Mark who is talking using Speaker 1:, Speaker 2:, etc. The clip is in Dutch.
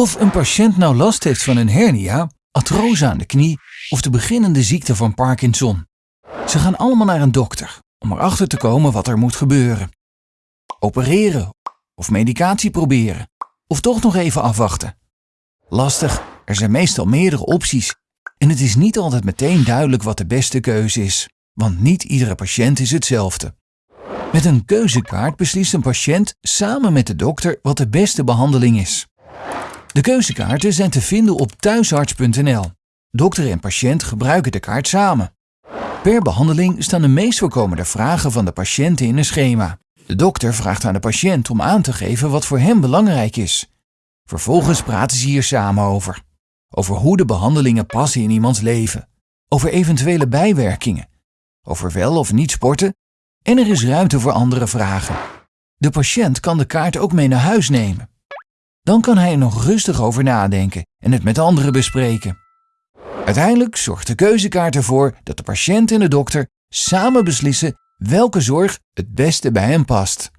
Speaker 1: Of een patiënt nou last heeft van een hernia, artrose aan de knie of de beginnende ziekte van Parkinson. Ze gaan allemaal naar een dokter om erachter te komen wat er moet gebeuren. Opereren of medicatie proberen of toch nog even afwachten. Lastig, er zijn meestal meerdere opties en het is niet altijd meteen duidelijk wat de beste keuze is, want niet iedere patiënt is hetzelfde. Met een keuzekaart beslist een patiënt samen met de dokter wat de beste behandeling is. De keuzekaarten zijn te vinden op thuisarts.nl. Dokter en patiënt gebruiken de kaart samen. Per behandeling staan de meest voorkomende vragen van de patiënt in een schema. De dokter vraagt aan de patiënt om aan te geven wat voor hem belangrijk is. Vervolgens praten ze hier samen over. Over hoe de behandelingen passen in iemands leven. Over eventuele bijwerkingen. Over wel of niet sporten. En er is ruimte voor andere vragen. De patiënt kan de kaart ook mee naar huis nemen. Dan kan hij er nog rustig over nadenken en het met anderen bespreken. Uiteindelijk zorgt de keuzekaart ervoor dat de patiënt en de dokter samen beslissen welke zorg het beste bij hem past.